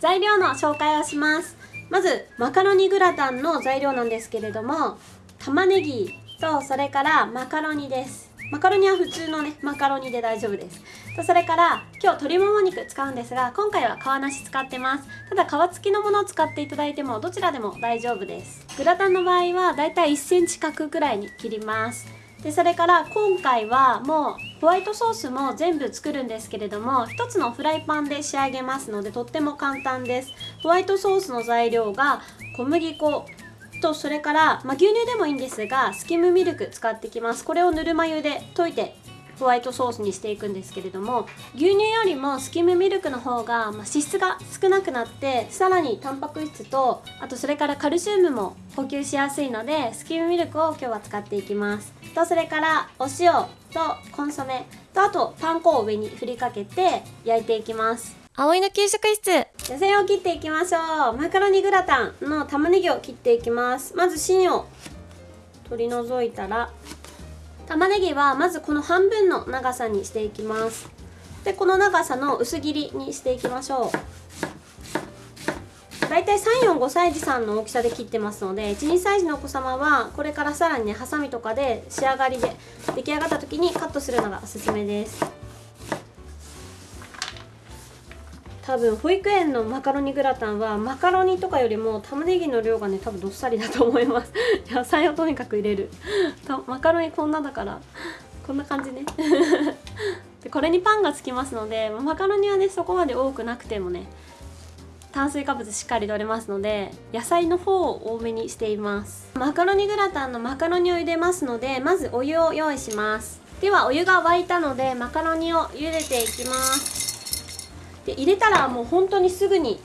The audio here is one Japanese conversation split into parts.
材料の紹介をします。まずマカロニグラタンの材料なんですけれども玉ねぎとそれからマカロニです。マカロニは普通のねマカロニで大丈夫です。とそれから今日鶏もも肉使うんですが今回は皮なし使ってます。ただ皮付きのものを使っていただいてもどちらでも大丈夫です。グラタンの場合はだいたい1センチ角くらいに切ります。でそれから今回はもうホワイトソースも全部作るんですけれども1つのフライパンで仕上げますのでとっても簡単です。ホワイトソースの材料が小麦粉とそれから、まあ、牛乳でもいいんですがスキムミルク使ってきます。これをぬるま湯で溶いてホワイトソースにしていくんですけれども牛乳よりもスキムミルクの方が、まあ、脂質が少なくなってさらにタンパク質とあとそれからカルシウムも補給しやすいのでスキムミルクを今日は使っていきます。とそれからお塩とコンソメ。とあとパン粉を上に振りかけて焼いていきます。葵の給食室。野菜を切っていきましょう。マカロニグラタンの玉ねぎを切っていきます。まず芯を取り除いたら玉ねぎはまずこの半分の長さにしていきます。でこの長さの薄切りにしていきましょう。だいたい345歳児さんの大きさで切ってますので12歳児のお子様はこれからさらにねハサミとかで仕上がりで出来上がった時にカットするのがおすすめです。多分保育園のマカロニグラタンはマカロニとかよりも玉ねぎの量がね多分どっさりだと思います。野菜をとにかく入れる。マカロニこんなだから。こんな感じね。でこれにパンがつきますのでマカロニはねそこまで多くなくてもね炭水化物しっかり取れますので野菜の方を多めにしています。マカロニグラタンのマカロニを茹でますのでまずお湯を用意します。ではお湯が沸いたのでマカロニを茹でていきます。で入れたらもう本当にすぐに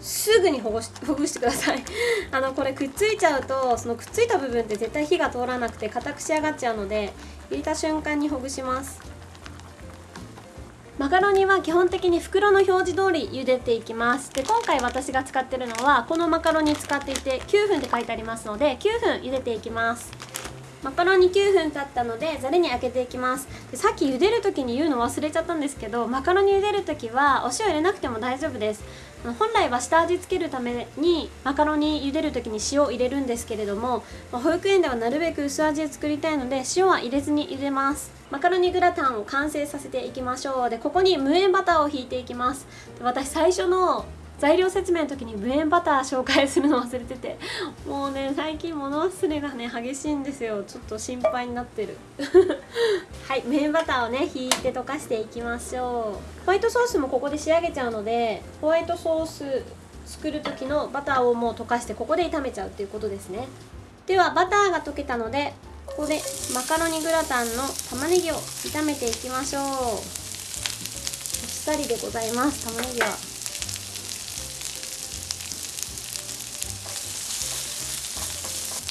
すぐにほぐし ほぐしてください。あのこれくっついちゃうとそのくっついた部分って絶対火が通らなくて硬く仕上がっちゃうので入れた瞬間にほぐします。マカロニは基本的に袋の表示通り茹でていきます。で今回私が使ってるのはこのマカロニ使っていて9分って書いてありますので9分茹でていきます。マカロニ9分経ったのでざるにあけていきます。でさっき茹でる時に言うの忘れちゃったんですけどマカロニ茹でる時はお塩入れなくても大丈夫です。本来は下味つけるためにマカロニ茹でる時に塩を入れるんですけれども保育園ではなるべく薄味で作りたいので塩は入れずに茹でます。マカロニグラタンを完成させていきましょう。でここに無塩バターをひいていきます。私最初の材料説明の時に無塩バター紹介するの忘れてて。もうね最近物忘れがね激しいんですよ。ちょっと心配になってる。はい無塩バターをね引いて溶かしていきましょう。ホワイトソースもここで仕上げちゃうのでホワイトソース作る時のバターをもう溶かしてここで炒めちゃうっていうことですね。ではバターが溶けたのでここでマカロニグラタンの玉ねぎを炒めていきましょう。あっさりでございます玉ねぎは。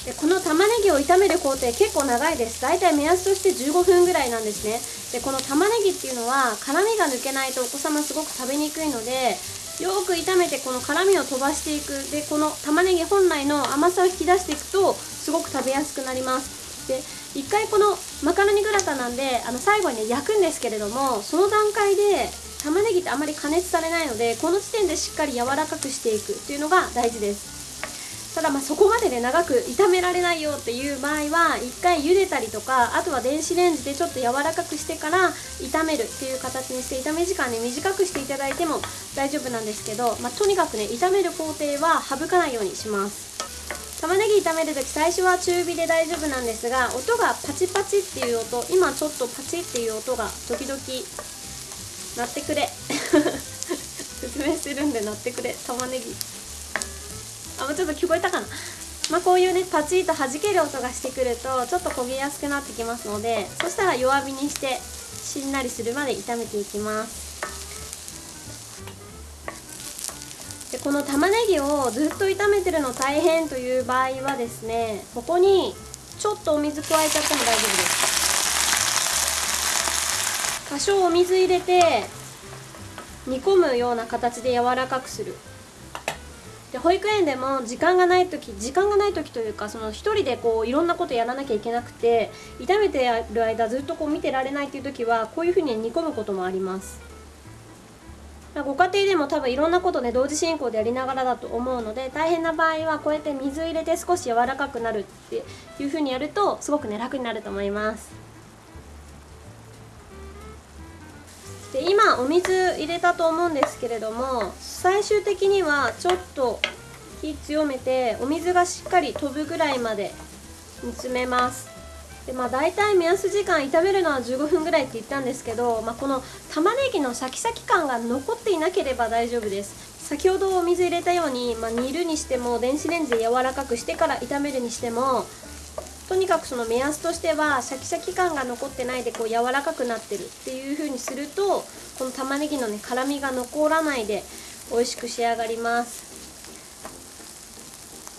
でこの玉ねぎを炒める工程結構長いです。大体目安として15分ぐらいなんですね。でこの玉ねぎっていうのは辛みが抜けないとお子様すごく食べにくいのでよく炒めてこの辛みを飛ばしていく。でこの玉ねぎ本来の甘さを引き出していくとすごく食べやすくなります。で一回このマカロニグラタンなんであの最後にね焼くんですけれどもその段階で玉ねぎってあまり加熱されないのでこの時点でしっかり柔らかくしていくっていうのが大事です。ただまそこまでで長く炒められないよっていう場合は一回茹でたりとかあとは電子レンジでちょっと柔らかくしてから炒めるっていう形にして炒め時間ね短くしていただいても大丈夫なんですけど、まあ、とにかくね炒める工程は省かないようにします。玉ねぎ炒める時最初は中火で大丈夫なんですが音がパチパチっていう音今ちょっとパチっていう音が時々鳴ってくれ。説明するんで鳴ってくれ。玉ねぎ。あもうちょっと聞こえたかな？まあ、こういうねパチッと弾ける音がしてくるとちょっと焦げやすくなってきますのでそしたら弱火にしてしんなりするまで炒めていきます。でこの玉ねぎをずっと炒めてるの大変という場合はですねここにちょっとお水加えちゃっても大丈夫です。多少お水入れて煮込むような形で柔らかくする。で保育園でも時間がない時時間がない時というかその1人でこういろんなことやらなきゃいけなくて炒めてる間ずっとこう見てられないっていう時はこういうふうに煮込むこともあります。ご家庭でも多分いろんなことね同時進行でやりながらだと思うので大変な場合はこうやって水入れて少し柔らかくなるっていう風にやるとすごくね楽になると思います。で今お水入れたと思うんですけれども最終的にはちょっと火強めてお水がしっかり飛ぶぐらいまで煮詰めます。でまあ大体目安時間炒めるのは15分ぐらいって言ったんですけど、まあ、この玉ねぎのシャキシャキ感が残っていなければ大丈夫です。先ほどお水入れたように、まあ、煮るにしても電子レンジで柔らかくしてから炒めるにしてもとにかくその目安としてはシャキシャキ感が残ってないでこう柔らかくなってるっていう風にするとこの玉ねぎのね辛みが残らないで美味しく仕上がります。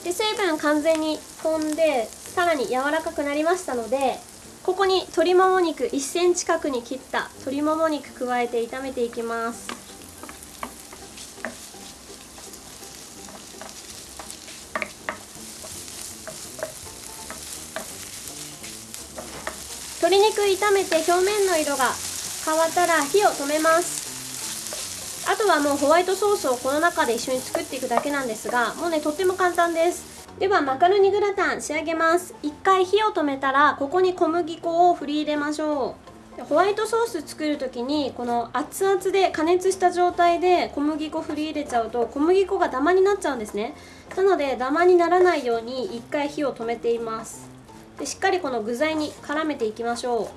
で水分完全に飛んでさらに柔らかくなりましたのでここに鶏もも肉1センチ角に切った鶏もも肉加えて炒めていきます。鶏肉炒めて表面の色が変わったら火を止めます。あとはもうホワイトソースをこの中で一緒に作っていくだけなんですがもうねとっても簡単です。ではマカロニグラタン仕上げます。一回火を止めたらここに小麦粉を振り入れましょう。ホワイトソース作る時にこの熱々で加熱した状態で小麦粉振り入れちゃうと小麦粉がダマになっちゃうんですね。なのでダマにならないように一回火を止めています。でしっかりこの具材に絡めていきましょ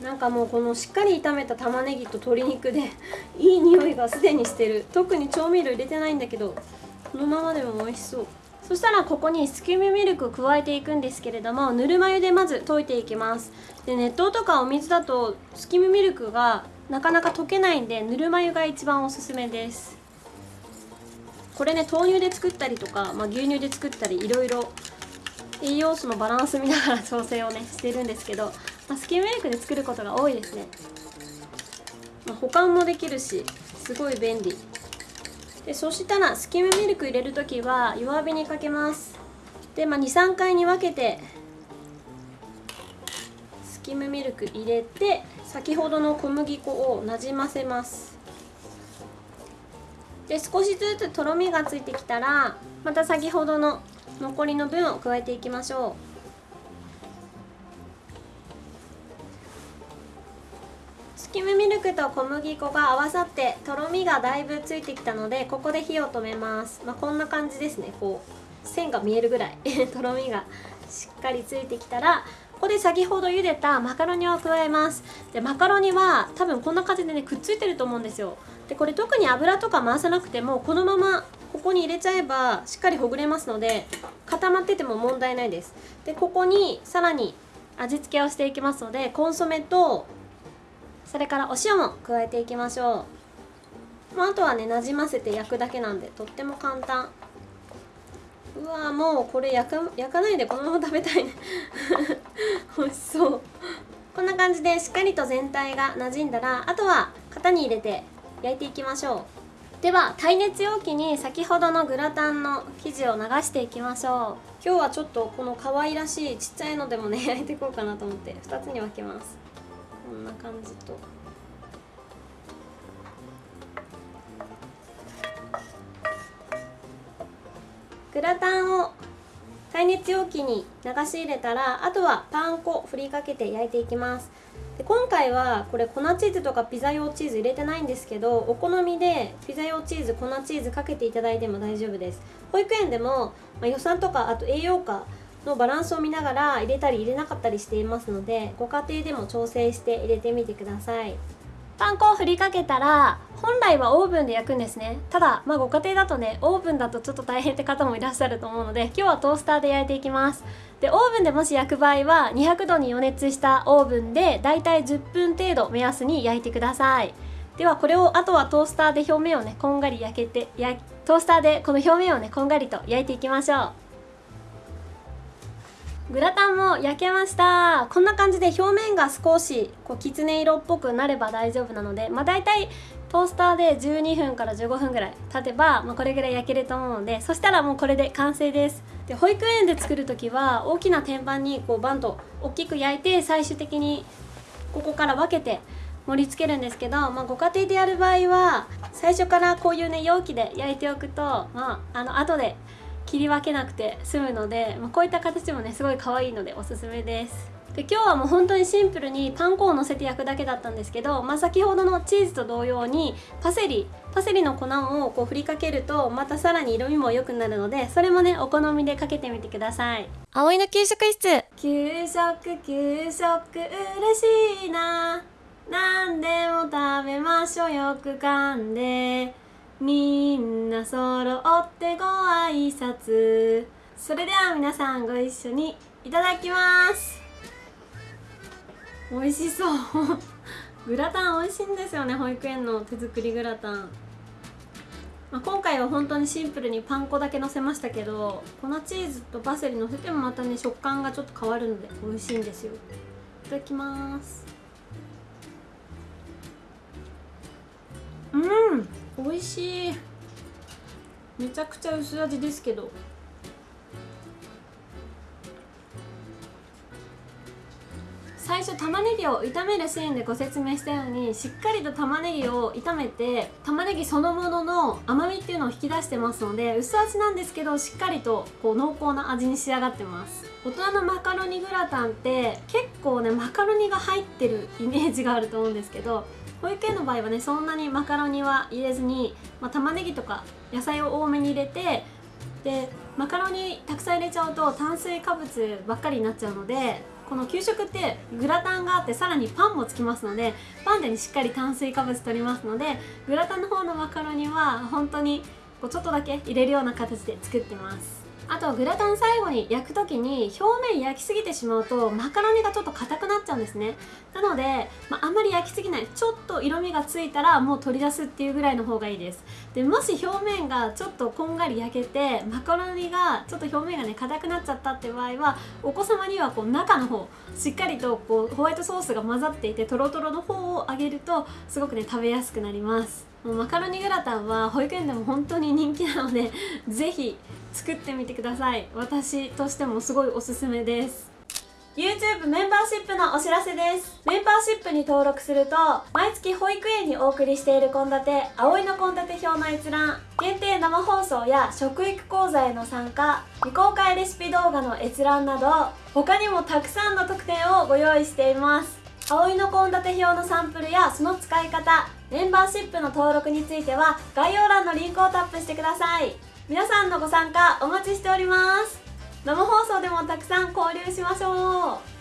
う。なんかもうこのしっかり炒めた玉ねぎと鶏肉で いい匂いがすでにしてる。特に調味料入れてないんだけどこのままでも美味しそう。そしたらここにスキムミルクを加えていくんですけれどもぬるま湯でまず溶いていきます。で熱湯とかお水だとスキムミルクがなかなか溶けないんでぬるま湯が一番おすすめです。これね豆乳で作ったりとか、まあ、牛乳で作ったりいろいろ栄養素のバランス見ながら調整をねしてるんですけど、まあ、スキムミルクで作ることが多いですね、まあ、保管もできるしすごい便利。でそしたらスキムミルク入れる時は弱火にかけます。で、まあ、23回に分けてスキムミルク入れて先ほどの小麦粉をなじませます。で少しずつとろみがついてきたらまた先ほどの残りの分を加えていきましょう。スキムミルクと小麦粉が合わさってとろみがだいぶついてきたのでここで火を止めます、まあ、こんな感じですね。こう線が見えるぐらい。とろみがしっかりついてきたらここで先ほど茹でたマカロニを加えます。でマカロニは多分こんな感じでねくっついてると思うんですよ。でこれ特に油とか回さなくてもこのままここに入れちゃえばしっかりほぐれますので固まってても問題ないです。でここにさらに味付けをしていきますのでコンソメとそれからお塩も加えていきましょう、まあ、あとはねなじませて焼くだけなんでとっても簡単。うわもうこれ焼か焼かないでこのまま食べたいね。美味しそう。こんな感じでしっかりと全体が馴染んだらあとは型に入れて焼いていきましょう。では耐熱容器に先ほどのグラタンの生地を流していきましょう。今日はちょっとこの可愛らしいちっちゃいのでもね 焼いていこうかなと思って。2つに分けます。こんな感じと。グラタンを耐熱容器に流し入れたらあとはパン粉振りかけて焼いていきます。で今回はこれ粉チーズとかピザ用チーズ入れてないんですけどお好みでピザ用チーズ粉チーズかけていただいても大丈夫です。保育園でも、ま、予算とかあと栄養価のバランスを見ながら入れたり入れなかったりしていますのでご家庭でも調整して入れてみてください。パン粉を振りかけたら本来はオーブンで焼くんですね。ただまあご家庭だとねオーブンだとちょっと大変って方もいらっしゃると思うので今日はトースターで焼いていきます。でオーブンでもし焼く場合は200度に予熱したオーブンでだいたい10分程度目安に焼いてください。ではこれをあとはトースターで表面をねこんがり焼けてやトースターでこの表面をねこんがりと焼いていきましょう。グラタンも焼けました。こんな感じで表面が少しこうきつね色っぽくなれば大丈夫なのでまあ大体トースターで12分から15分ぐらい経てば、まあ、これぐらい焼けると思うのでそしたらもうこれで完成です。で保育園で作る時は大きな天板にこうバンと大きく焼いて最終的にここから分けて盛り付けるんですけど、まあ、ご家庭でやる場合は最初からこういうね容器で焼いておくとまああの後で切り分けなくて済むので、まあ、こういった形もねすごい可愛いのでおすすめです。で今日はもう本当にシンプルにパン粉をのせて焼くだけだったんですけど、まあ、先ほどのチーズと同様にパセリパセリの粉をこう振りかけるとまたさらに色味も良くなるのでそれもねお好みでかけてみてください。葵の給食室。給食給食嬉しいな。何でも食べましょうよく噛んで。みんな揃ってご挨拶。それでは皆さんご一緒にいただきます美味しそう。グラタン美味しいんですよね保育園の手作りグラタン、まあ、今回は本当にシンプルにパン粉だけのせましたけど粉チーズとパセリのせてもまたね食感がちょっと変わるので美味しいんですよ。いただきます。うん美味しい。めちゃくちゃ薄味ですけど。最初玉ねぎを炒めるシーンでご説明したようにしっかりと玉ねぎを炒めて玉ねぎそのものの甘みっていうのを引き出してますので薄味なんですけどしっかりとこう濃厚な味に仕上がってます。大人のマカロニグラタンって結構ねマカロニが入ってるイメージがあると思うんですけど保育園の場合はねそんなにマカロニは入れずに、まあ、玉ねぎとか野菜を多めに入れてでマカロニたくさん入れちゃうと炭水化物ばっかりになっちゃうのでこの給食ってグラタンがあってさらにパンもつきますのでパンでにしっかり炭水化物取りますのでグラタンの方のマカロニは本当にこうちょっとだけ入れるような形で作ってます。あとグラタン最後に焼く時に表面焼きすぎてしまうとマカロニがちょっと硬くなっちゃうんですね。なので、まあ、あんまり焼きすぎない。ちょっと色味がついたらもう取り出すっていうぐらいの方がいいです。でもし表面がちょっとこんがり焼けてマカロニがちょっと表面がね硬くなっちゃったって場合はお子様にはこう中の方しっかりとこうホワイトソースが混ざっていてトロトロの方を揚げるとすごくね食べやすくなります。もうマカロニグラタンは保育園でも本当に人気なのでぜひ作ってみてください。私としてもすごいおすすめです。YouTube メンバーシップのお知らせです。メンバーシップに登録すると毎月保育園にお送りしている献立葵の献立表の閲覧限定生放送や食育講座への参加未公開レシピ動画の閲覧など他にもたくさんの特典をご用意しています。葵の献立表のサンプルやその使い方メンバーシップの登録については概要欄のリンクをタップしてください。皆さんのご参加お待ちしております。生放送でもたくさん交流しましょう。